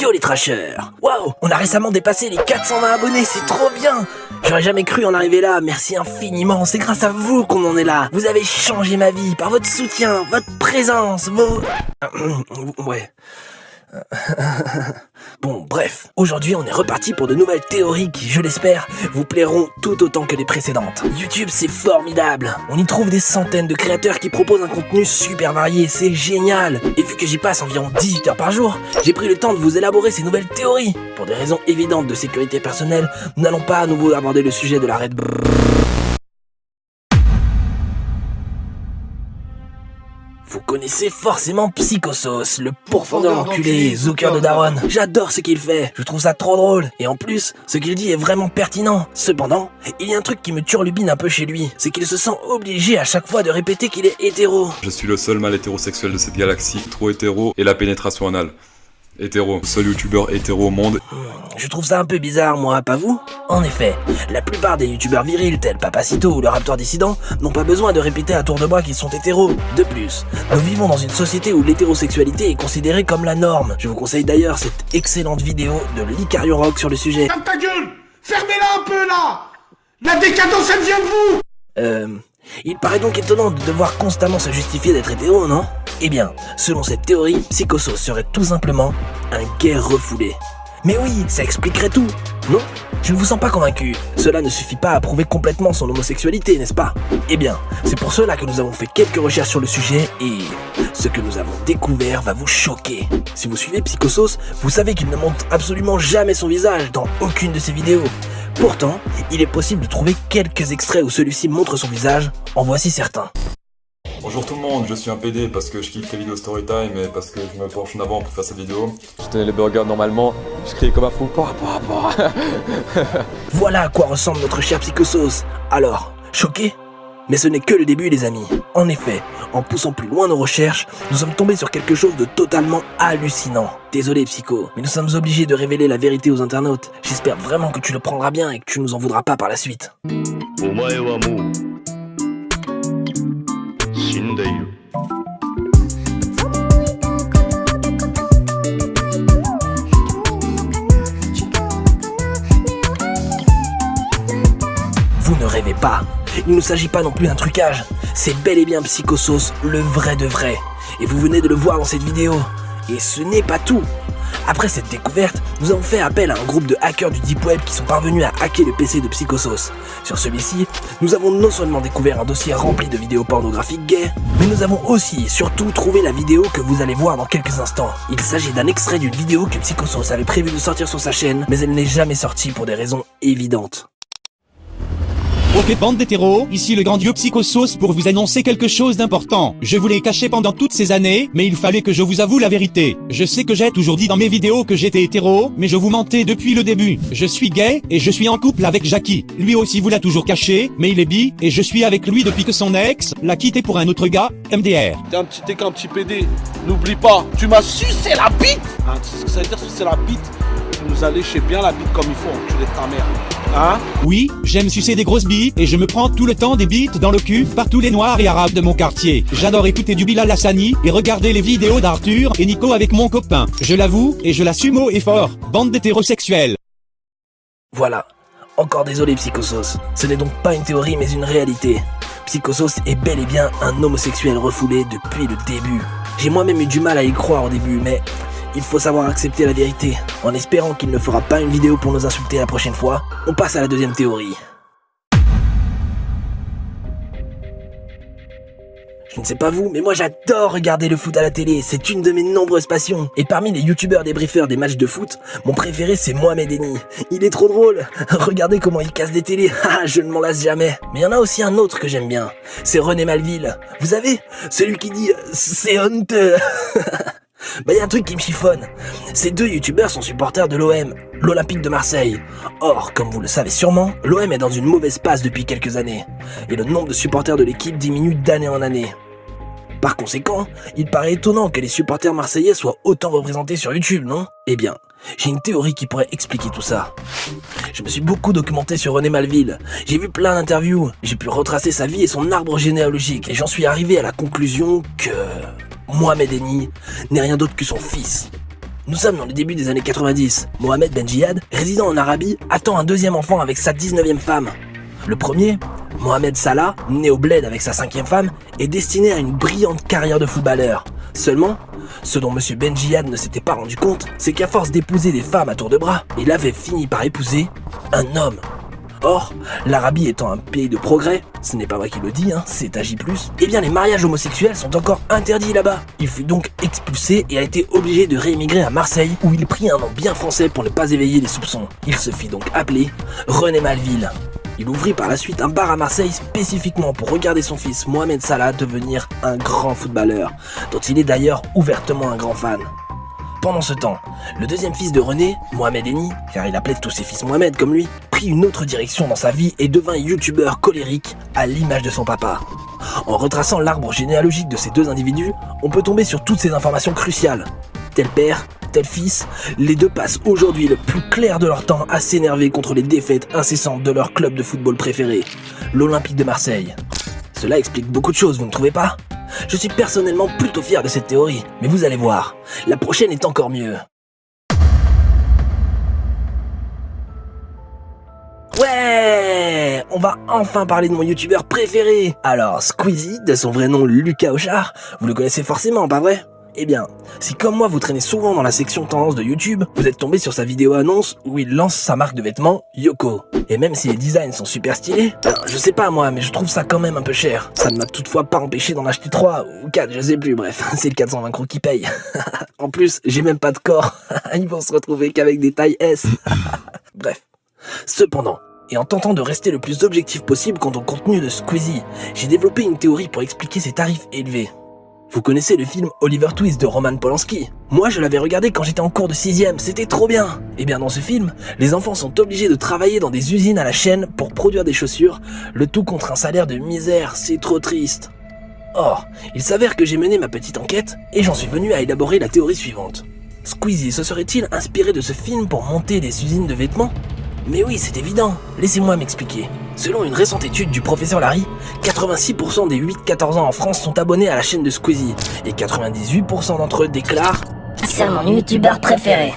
Yo les trashers Waouh On a récemment dépassé les 420 abonnés, c'est trop bien. J'aurais jamais cru en arriver là, merci infiniment, c'est grâce à vous qu'on en est là. Vous avez changé ma vie par votre soutien, votre présence, vos... Ouais... Bon, bref, aujourd'hui on est reparti pour de nouvelles théories qui, je l'espère, vous plairont tout autant que les précédentes. YouTube c'est formidable, on y trouve des centaines de créateurs qui proposent un contenu super varié, c'est génial Et vu que j'y passe environ 18 heures par jour, j'ai pris le temps de vous élaborer ces nouvelles théories. Pour des raisons évidentes de sécurité personnelle, nous n'allons pas à nouveau aborder le sujet de la Red Vous connaissez forcément Psychosos, le pourfendeur enculé, Zucker de Daron. J'adore ce qu'il fait, je trouve ça trop drôle. Et en plus, ce qu'il dit est vraiment pertinent. Cependant, il y a un truc qui me turlubine un peu chez lui, c'est qu'il se sent obligé à chaque fois de répéter qu'il est hétéro. Je suis le seul mâle hétérosexuel de cette galaxie, trop hétéro, et la pénétration anale. Hétéro, seul youtubeur hétéro au monde. Je trouve ça un peu bizarre, moi, pas vous? En effet, la plupart des youtubeurs virils tels Papacito ou le Raptor Dissident n'ont pas besoin de répéter à tour de bras qu'ils sont hétéros. De plus, nous vivons dans une société où l'hétérosexualité est considérée comme la norme. Je vous conseille d'ailleurs cette excellente vidéo de l'Icarion Rock sur le sujet. Ferme ta gueule Fermez-la un peu là La décadence elle vient de vous Euh... Il paraît donc étonnant de devoir constamment se justifier d'être hétéro, non? Eh bien, selon cette théorie, Psychosos serait tout simplement un gay refoulé. Mais oui, ça expliquerait tout, non? Je ne vous sens pas convaincu. Cela ne suffit pas à prouver complètement son homosexualité, n'est-ce pas? Eh bien, c'est pour cela que nous avons fait quelques recherches sur le sujet et ce que nous avons découvert va vous choquer. Si vous suivez Psychosos, vous savez qu'il ne montre absolument jamais son visage dans aucune de ses vidéos. Pourtant, il est possible de trouver quelques extraits où celui-ci montre son visage, en voici certains. Bonjour tout le monde, je suis un PD parce que je kiffe les vidéos storytime et parce que je me penche en avant pour faire cette vidéo. Je tenais les burgers normalement, je criais comme un fou. Voilà à quoi ressemble notre cher Psychosos. Alors, choqué mais ce n'est que le début les amis. En effet, en poussant plus loin nos recherches, nous sommes tombés sur quelque chose de totalement hallucinant. Désolé Psycho, mais nous sommes obligés de révéler la vérité aux internautes. J'espère vraiment que tu le prendras bien et que tu nous en voudras pas par la suite. Vous ne rêvez pas. Il ne s'agit pas non plus d'un trucage. C'est bel et bien Psychosos, le vrai de vrai. Et vous venez de le voir dans cette vidéo. Et ce n'est pas tout. Après cette découverte, nous avons fait appel à un groupe de hackers du Deep Web qui sont parvenus à hacker le PC de Psychosos. Sur celui-ci, nous avons non seulement découvert un dossier rempli de vidéos pornographiques gays, mais nous avons aussi et surtout trouvé la vidéo que vous allez voir dans quelques instants. Il s'agit d'un extrait d'une vidéo que Psychosos avait prévu de sortir sur sa chaîne, mais elle n'est jamais sortie pour des raisons évidentes. Ok bande d'hétéros, ici le grand dieu Psychosos pour vous annoncer quelque chose d'important. Je vous l'ai caché pendant toutes ces années, mais il fallait que je vous avoue la vérité. Je sais que j'ai toujours dit dans mes vidéos que j'étais hétéro, mais je vous mentais depuis le début. Je suis gay, et je suis en couple avec Jackie. Lui aussi vous l'a toujours caché, mais il est bi, et je suis avec lui depuis que son ex l'a quitté pour un autre gars, MDR. T'es un petit petit PD. N'oublie pas, tu m'as sucé la bite hein, sais ce que ça veut dire sucer la bite? Tu nous as léché bien la bite comme il faut, tu de ta mère. Hein Oui, j'aime sucer des grosses billes, et je me prends tout le temps des bites dans le cul par tous les noirs et arabes de mon quartier. J'adore écouter du Bilal Hassani, et regarder les vidéos d'Arthur et Nico avec mon copain. Je l'avoue, et je l'assume haut et fort. Bande d'hétérosexuels. Voilà. Encore désolé Psychosos. Ce n'est donc pas une théorie mais une réalité. Psychosos est bel et bien un homosexuel refoulé depuis le début. J'ai moi-même eu du mal à y croire au début, mais il faut savoir accepter la vérité. En espérant qu'il ne fera pas une vidéo pour nous insulter la prochaine fois, on passe à la deuxième théorie. Je ne sais pas vous, mais moi j'adore regarder le foot à la télé, c'est une de mes nombreuses passions. Et parmi les youtubeurs débriefeurs des matchs de foot, mon préféré c'est Mohamed Eni. Il est trop drôle, regardez comment il casse des télés, ah je ne m'en lasse jamais. Mais il y en a aussi un autre que j'aime bien, c'est René Malville. Vous savez, celui qui dit « c'est honteux ». Bah y a un truc qui me chiffonne. Ces deux youtubeurs sont supporters de l'OM, l'Olympique de Marseille. Or, comme vous le savez sûrement, l'OM est dans une mauvaise passe depuis quelques années. Et le nombre de supporters de l'équipe diminue d'année en année. Par conséquent, il paraît étonnant que les supporters marseillais soient autant représentés sur YouTube, non? Eh bien, j'ai une théorie qui pourrait expliquer tout ça. Je me suis beaucoup documenté sur René Malville. J'ai vu plein d'interviews. J'ai pu retracer sa vie et son arbre généalogique. Et j'en suis arrivé à la conclusion que... Mohamed Eni n'est rien d'autre que son fils. Nous sommes dans le début des années 90. Mohamed Ben Jihad, résident en Arabie, attend un deuxième enfant avec sa 19e femme. Le premier, Mohamed Salah, né au bled avec sa cinquième femme, est destiné à une brillante carrière de footballeur. Seulement, ce dont M. Ben Jihad ne s'était pas rendu compte, c'est qu'à force d'épouser des femmes à tour de bras, il avait fini par épouser un homme. Or, l'Arabie étant un pays de progrès, ce n'est pas moi qui le dis, hein, c'est J+, eh bien les mariages homosexuels sont encore interdits là-bas. Il fut donc expulsé et a été obligé de réémigrer à Marseille, où il prit un nom bien français pour ne pas éveiller les soupçons. Il se fit donc appeler René Malville. Il ouvrit par la suite un bar à Marseille spécifiquement pour regarder son fils Mohamed Salah devenir un grand footballeur, dont il est d'ailleurs ouvertement un grand fan. Pendant ce temps, le deuxième fils de René, Mohamed Eni, car il appelait tous ses fils Mohamed comme lui, prit une autre direction dans sa vie et devint youtubeur colérique à l'image de son papa. En retraçant l'arbre généalogique de ces deux individus, on peut tomber sur toutes ces informations cruciales. Tel père, tel fils, les deux passent aujourd'hui le plus clair de leur temps à s'énerver contre les défaites incessantes de leur club de football préféré, l'Olympique de Marseille. Cela explique beaucoup de choses, vous ne trouvez pas? Je suis personnellement plutôt fier de cette théorie, mais vous allez voir, la prochaine est encore mieux. Ouais On va enfin parler de mon youtubeur préféré Alors, Squeezie, de son vrai nom Lucas Auchard, vous le connaissez forcément, pas vrai? Eh bien, si comme moi vous traînez souvent dans la section tendance de YouTube, vous êtes tombé sur sa vidéo annonce où il lance sa marque de vêtements, Yoko. Et même si les designs sont super stylés, ben, je sais pas moi, mais je trouve ça quand même un peu cher. Ça ne m'a toutefois pas empêché d'en acheter 3 ou 4, je sais plus, bref, c'est le 420 crocs qui paye. en plus, j'ai même pas de corps, ils vont se retrouver qu'avec des tailles S. bref. Cependant, et en tentant de rester le plus objectif possible quant au contenu de Squeezie, j'ai développé une théorie pour expliquer ses tarifs élevés. Vous connaissez le film Oliver Twist de Roman Polanski? Moi je l'avais regardé quand j'étais en cours de 6ème, c'était trop bien Et eh bien dans ce film, les enfants sont obligés de travailler dans des usines à la chaîne pour produire des chaussures, le tout contre un salaire de misère, c'est trop triste. Or, il s'avère que j'ai mené ma petite enquête et j'en suis venu à élaborer la théorie suivante. Squeezie se serait-il inspiré de ce film pour monter des usines de vêtements? Mais oui, c'est évident, laissez-moi m'expliquer. Selon une récente étude du professeur Larry, 86% des 8-14 ans en France sont abonnés à la chaîne de Squeezie et 98% d'entre eux déclarent C'est mon youtubeur préféré.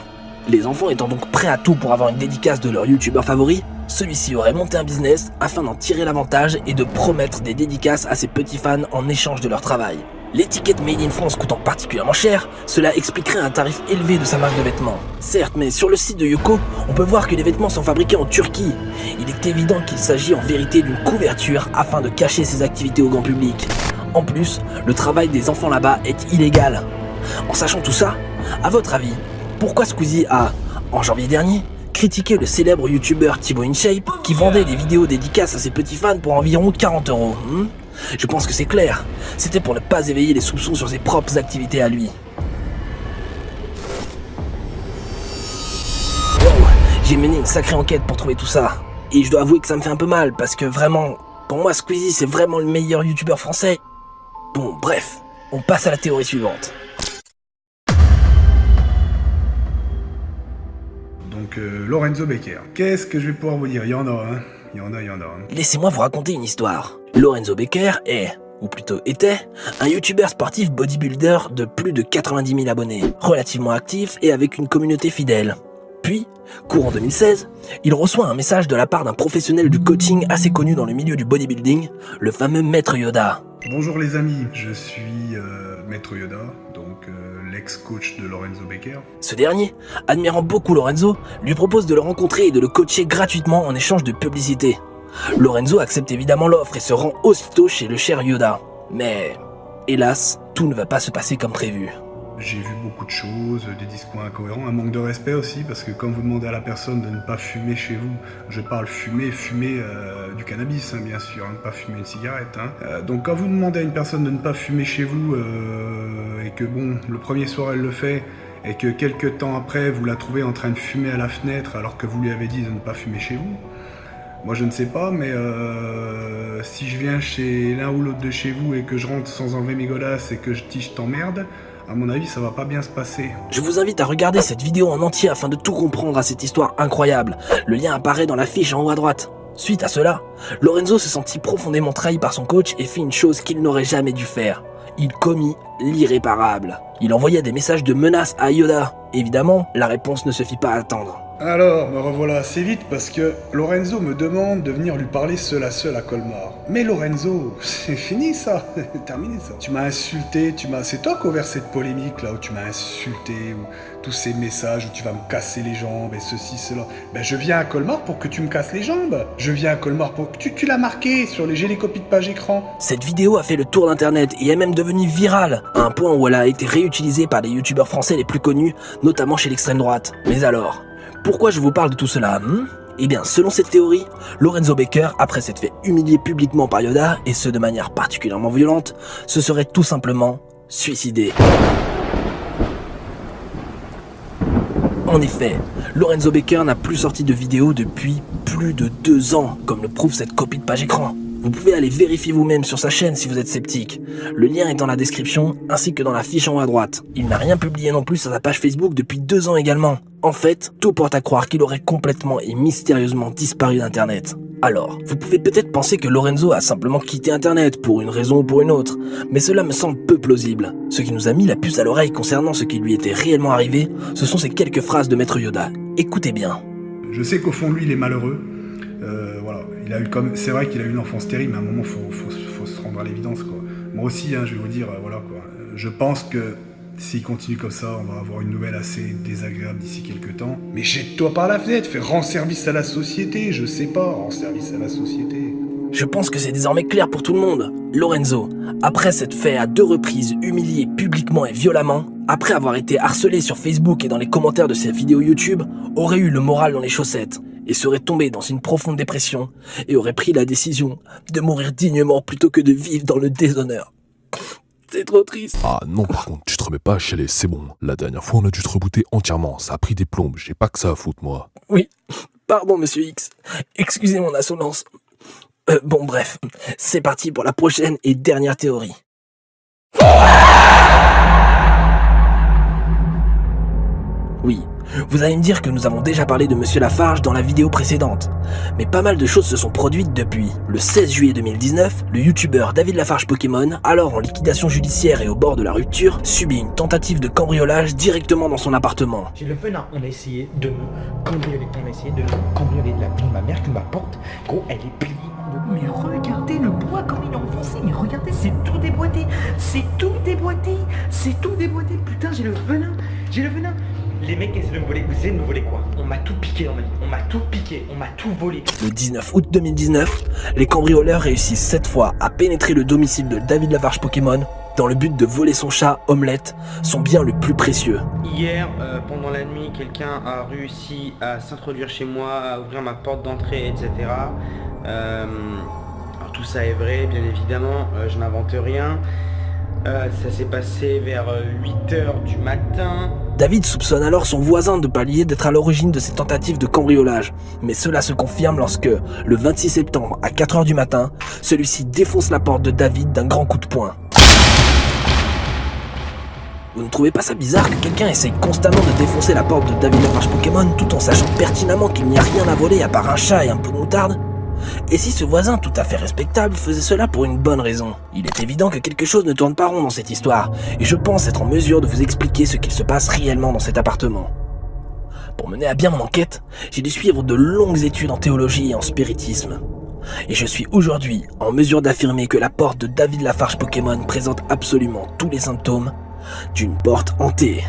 Les enfants étant donc prêts à tout pour avoir une dédicace de leur youtubeur favori, celui-ci aurait monté un business afin d'en tirer l'avantage et de promettre des dédicaces à ses petits fans en échange de leur travail. L'étiquette Made in France coûtant particulièrement cher, cela expliquerait un tarif élevé de sa marque de vêtements. Certes, mais sur le site de Yoko, on peut voir que les vêtements sont fabriqués en Turquie. Il est évident qu'il s'agit en vérité d'une couverture afin de cacher ses activités au grand public. En plus, le travail des enfants là-bas est illégal. En sachant tout ça, à votre avis, pourquoi Squeezie a, en janvier dernier, critiqué le célèbre youtubeur Thibaut InShape qui vendait des vidéos dédicaces à ses petits fans pour environ 40 euros hmm? Je pense que c'est clair. C'était pour ne pas éveiller les soupçons sur ses propres activités à lui. Wow, j'ai mené une sacrée enquête pour trouver tout ça. Et je dois avouer que ça me fait un peu mal, parce que vraiment, pour moi Squeezie c'est vraiment le meilleur youtubeur français. Bon, bref, on passe à la théorie suivante. Donc euh, Lorenzo Becker. Qu'est-ce que je vais pouvoir vous dire? Il y en a, il y en a, il y en a. Hein. Laissez-moi vous raconter une histoire. Lorenzo Becker est, ou plutôt était, un youtubeur sportif bodybuilder de plus de 90 000 abonnés, relativement actif et avec une communauté fidèle. Puis, courant 2016, il reçoit un message de la part d'un professionnel du coaching assez connu dans le milieu du bodybuilding, le fameux Maître Yoda. Bonjour les amis, je suis euh, Maître Yoda, donc euh, l'ex-coach de Lorenzo Becker. Ce dernier, admirant beaucoup Lorenzo, lui propose de le rencontrer et de le coacher gratuitement en échange de publicité. Lorenzo accepte évidemment l'offre et se rend aussitôt chez le cher Yoda. Mais, hélas, tout ne va pas se passer comme prévu. J'ai vu beaucoup de choses, des discours incohérents, un manque de respect aussi, parce que quand vous demandez à la personne de ne pas fumer chez vous, je parle fumer, fumer euh, du cannabis, hein, bien sûr, hein, ne pas fumer une cigarette. Hein. Euh, donc quand vous demandez à une personne de ne pas fumer chez vous, euh, et que bon, le premier soir elle le fait, et que quelques temps après vous la trouvez en train de fumer à la fenêtre alors que vous lui avez dit de ne pas fumer chez vous, moi je ne sais pas, mais si je viens chez l'un ou l'autre de chez vous et que je rentre sans enlever mes godasses et que je tige t'emmerde, à mon avis ça va pas bien se passer. Je vous invite à regarder cette vidéo en entier afin de tout comprendre à cette histoire incroyable. Le lien apparaît dans la fiche en haut à droite. Suite à cela, Lorenzo se sentit profondément trahi par son coach et fit une chose qu'il n'aurait jamais dû faire. Il commit l'irréparable. Il envoya des messages de menaces à Yoda. Évidemment, la réponse ne se fit pas attendre. Alors, me revoilà assez vite parce que Lorenzo me demande de venir lui parler seul à seul à Colmar. Mais Lorenzo, c'est fini ça, terminé ça. Tu m'as insulté, tu m'as. C'est toi qui ouvert cette polémique là où tu m'as insulté, ou tous ces messages où tu vas me casser les jambes et ceci, cela. Ben je viens à Colmar pour que tu me casses les jambes. Je viens à Colmar pour que tu, tu l'as marqué sur les j'ai les copies de page écran. Cette vidéo a fait le tour d'internet et est même devenue virale, à un point où elle a été réutilisée par des youtubeurs français les plus connus, notamment chez l'extrême droite. Mais alors, pourquoi je vous parle de tout cela hmm Eh bien, selon cette théorie, Lorenzo Baker, après s'être fait humilier publiquement par Yoda, et ce de manière particulièrement violente, se serait tout simplement suicidé. En effet, Lorenzo Baker n'a plus sorti de vidéo depuis plus de deux ans, comme le prouve cette copie de page écran. Vous pouvez aller vérifier vous-même sur sa chaîne si vous êtes sceptique. Le lien est dans la description, ainsi que dans la fiche en haut à droite. Il n'a rien publié non plus sur sa page Facebook depuis deux ans également. En fait, tout porte à croire qu'il aurait complètement et mystérieusement disparu d'Internet. Alors, vous pouvez peut-être penser que Lorenzo a simplement quitté Internet pour une raison ou pour une autre, mais cela me semble peu plausible. Ce qui nous a mis la puce à l'oreille concernant ce qui lui était réellement arrivé, ce sont ces quelques phrases de Maître Yoda. Écoutez bien. Je sais qu'au fond lui, il est malheureux. Euh, voilà, il a eu comme, c'est vrai qu'il a eu une enfance terrible, mais à un moment, faut, faut, faut se rendre à l'évidence, quoi. Moi aussi, hein, je vais vous dire, euh, voilà, quoi. Je pense que s'il continue comme ça, on va avoir une nouvelle assez désagréable d'ici quelques temps. Mais jette-toi par la fenêtre, fais rends service à la société, je sais pas, rends service à la société. Je pense que c'est désormais clair pour tout le monde. Lorenzo, après s'être fait à deux reprises humilier publiquement et violemment, après avoir été harcelé sur Facebook et dans les commentaires de ses vidéos YouTube, aurait eu le moral dans les chaussettes et serait tombé dans une profonde dépression et aurait pris la décision de mourir dignement plutôt que de vivre dans le déshonneur. C'est trop triste. Ah non, par contre, tu te remets pas à chialer, c'est bon. La dernière fois, on a dû te rebooter entièrement. Ça a pris des plombes, j'ai pas que ça à foutre, moi. Oui, pardon, monsieur X. Excusez mon insolence. Euh, bon, bref, c'est parti pour la prochaine et dernière théorie. Oui, vous allez me dire que nous avons déjà parlé de Monsieur Lafarge dans la vidéo précédente. Mais pas mal de choses se sont produites depuis. Le 16 juillet 2019, le youtubeur David Lafarge Pokémon, alors en liquidation judiciaire et au bord de la rupture, subit une tentative de cambriolage directement dans son appartement. J'ai le venin, on a essayé de me cambrioler, on a essayé de me cambrioler de la vie de ma mère que ma porte, gros, elle est pliée. Mais regardez le bois comme il est enfoncé, mais regardez, c'est tout déboîté, c'est tout déboîté, c'est tout déboîté, putain, j'ai le venin, j'ai le venin. Les mecs essaient de me voler, vous essayez de me voler quoi On m'a tout piqué dans ma vie, on m'a tout piqué, on m'a tout volé. Le 19 août 2019, les cambrioleurs réussissent cette fois à pénétrer le domicile de David Lafarge Pokémon dans le but de voler son chat, Omelette, son bien le plus précieux. Hier, euh, pendant la nuit, quelqu'un a réussi à s'introduire chez moi, à ouvrir ma porte d'entrée, etc. Euh, alors tout ça est vrai, bien évidemment, euh, je n'invente rien. Euh, ça s'est passé vers 8h du matin. David soupçonne alors son voisin de palier d'être à l'origine de ces tentatives de cambriolage. Mais cela se confirme lorsque, le 26 septembre à 4h du matin, celui-ci défonce la porte de David d'un grand coup de poing. Vous ne trouvez pas ça bizarre que quelqu'un essaye constamment de défoncer la porte de David Lafarge Pokémon tout en sachant pertinemment qu'il n'y a rien à voler à part un chat et un de moutarde? Et si ce voisin tout à fait respectable faisait cela pour une bonne raison Il est évident que quelque chose ne tourne pas rond dans cette histoire, et je pense être en mesure de vous expliquer ce qu'il se passe réellement dans cet appartement. Pour mener à bien mon enquête, j'ai dû suivre de longues études en théologie et en spiritisme. Et je suis aujourd'hui en mesure d'affirmer que la porte de David Lafarge Pokémon présente absolument tous les symptômes d'une porte hantée.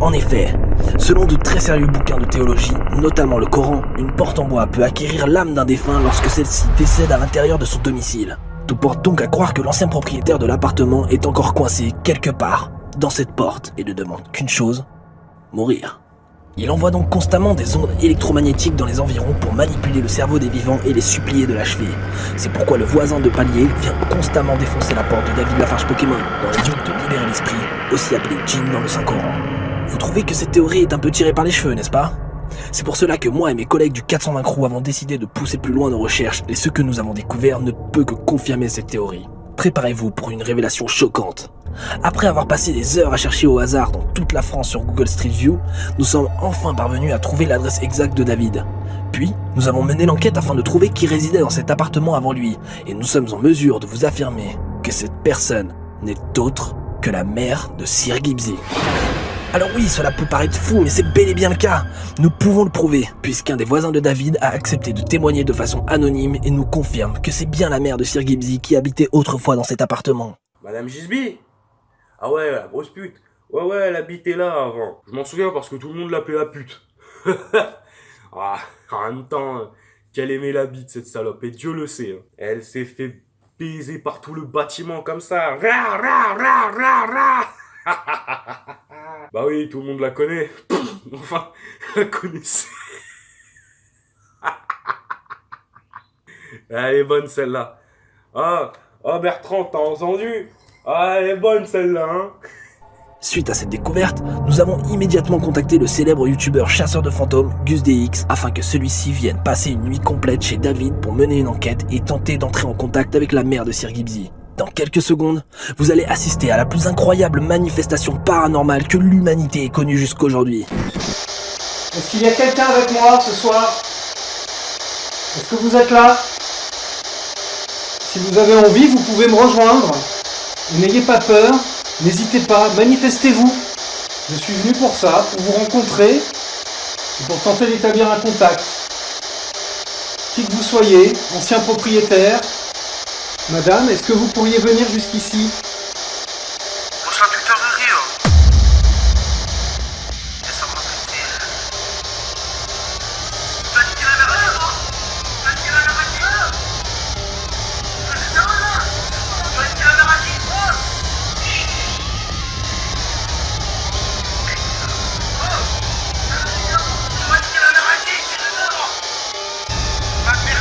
En effet, selon de très sérieux bouquins de théologie, notamment le Coran, une porte en bois peut acquérir l'âme d'un défunt lorsque celle-ci décède à l'intérieur de son domicile. Tout porte donc à croire que l'ancien propriétaire de l'appartement est encore coincé quelque part dans cette porte et ne demande qu'une chose, mourir. Il envoie donc constamment des ondes électromagnétiques dans les environs pour manipuler le cerveau des vivants et les supplier de l'achever. C'est pourquoi le voisin de palier vient constamment défoncer la porte de David Lafarge Pokémon dans le de libérer l'esprit, aussi appelé djinn dans le Saint-Coran. Vous trouvez que cette théorie est un peu tirée par les cheveux, n'est-ce pas? C'est pour cela que moi et mes collègues du 420 Crew avons décidé de pousser plus loin nos recherches et ce que nous avons découvert ne peut que confirmer cette théorie. Préparez-vous pour une révélation choquante. Après avoir passé des heures à chercher au hasard dans toute la France sur Google Street View, nous sommes enfin parvenus à trouver l'adresse exacte de David. Puis, nous avons mené l'enquête afin de trouver qui résidait dans cet appartement avant lui, et nous sommes en mesure de vous affirmer que cette personne n'est autre que la mère de Sir Gibbsy. Alors oui, cela peut paraître fou, mais c'est bel et bien le cas. Nous pouvons le prouver, puisqu'un des voisins de David a accepté de témoigner de façon anonyme et nous confirme que c'est bien la mère de Sir Gibbsy qui habitait autrefois dans cet appartement. Madame Gisby? Ah ouais, la grosse pute. Ouais, ouais, elle habitait là avant. Je m'en souviens parce que tout le monde l'appelait la pute. ah, en même temps, euh, qu'elle aimait la bite, cette salope, et Dieu le sait. hein. Elle s'est fait baiser par tout le bâtiment comme ça. Ra. bah oui, tout le monde la connaît. enfin, la connaissait. elle est bonne celle-là. Ah, ah Bertrand, t'as entendu? Ah, elle est bonne celle-là, hein Suite à cette découverte, nous avons immédiatement contacté le célèbre youtubeur chasseur de fantômes Gus DX afin que celui-ci vienne passer une nuit complète chez David pour mener une enquête et tenter d'entrer en contact avec la mère de Sir Gibbsy. Dans quelques secondes, vous allez assister à la plus incroyable manifestation paranormale que l'humanité ait connue jusqu'aujourd'hui. Est-ce qu'il y a quelqu'un avec moi ce soir? Est-ce que vous êtes là? Si vous avez envie, vous pouvez me rejoindre. N'ayez pas peur, n'hésitez pas, manifestez-vous. Je suis venu pour ça, pour vous rencontrer pour tenter d'établir un contact. Qui que vous soyez, ancien propriétaire, madame, est-ce que vous pourriez venir jusqu'ici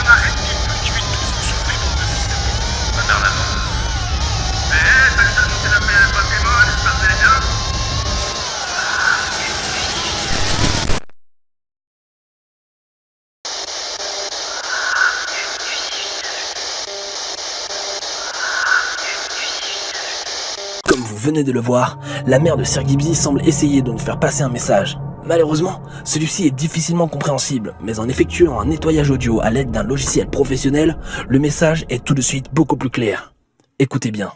Comme venez de le voir, la mère de Sir Gibbsy semble essayer de nous faire passer un message. Malheureusement, celui-ci est difficilement compréhensible, mais en effectuant un nettoyage audio à l'aide d'un logiciel professionnel, le message est tout de suite beaucoup plus clair. Écoutez bien.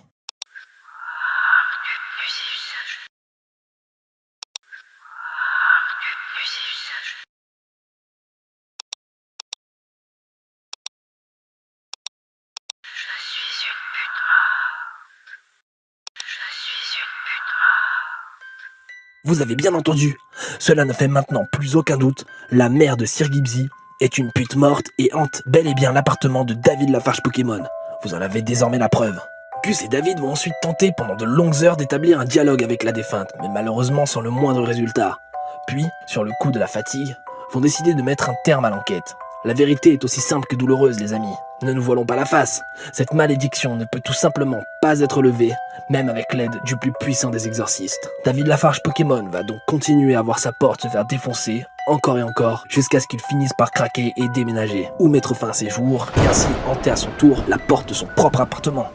Vous avez bien entendu, cela ne fait maintenant plus aucun doute, la mère de Sir Gibbsy est une pute morte et hante bel et bien l'appartement de David Lafarge Pokémon. Vous en avez désormais la preuve. Gus et David vont ensuite tenter pendant de longues heures d'établir un dialogue avec la défunte, mais malheureusement sans le moindre résultat. Puis, sur le coup de la fatigue, vont décider de mettre un terme à l'enquête. La vérité est aussi simple que douloureuse, les amis. Ne nous voilons pas la face. Cette malédiction ne peut tout simplement pas être levée, même avec l'aide du plus puissant des exorcistes. David Lafarge Pokémon va donc continuer à voir sa porte se faire défoncer, encore et encore, jusqu'à ce qu'il finisse par craquer et déménager, ou mettre fin à ses jours, et ainsi hanter à son tour la porte de son propre appartement.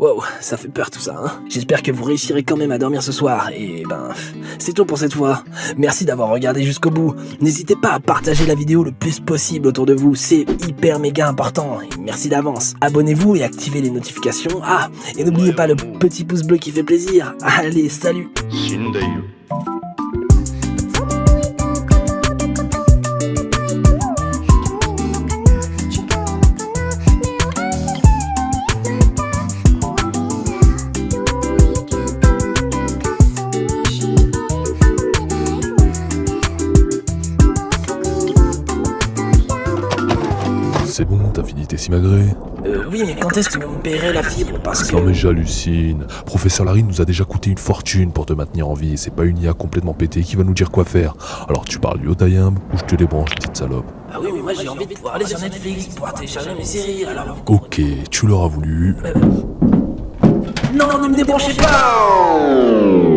Wow, ça fait peur tout ça, hein J'espère que vous réussirez quand même à dormir ce soir, et ben, c'est tout pour cette fois. Merci d'avoir regardé jusqu'au bout. N'hésitez pas à partager la vidéo le plus possible autour de vous, c'est hyper méga important, et merci d'avance. Abonnez-vous et activez les notifications. Ah, et n'oubliez pas le petit pouce bleu qui fait plaisir. Allez, salut C'est bon, t'as fini tes simagrées Euh, oui, mais quand est-ce que vous me payerez la fibre Parce que... Non mais j'hallucine. Professeur Larry nous a déjà coûté une fortune pour te maintenir en vie et c'est pas une IA complètement pétée qui va nous dire quoi faire. Alors tu parles Yotayam ou je te débranche, petite salope. Ah oui, mais moi j'ai envie de pouvoir aller sur Netflix, pouvoir télécharger mes séries, alors... Ok, tu l'auras voulu. Non, ne me débranchez pas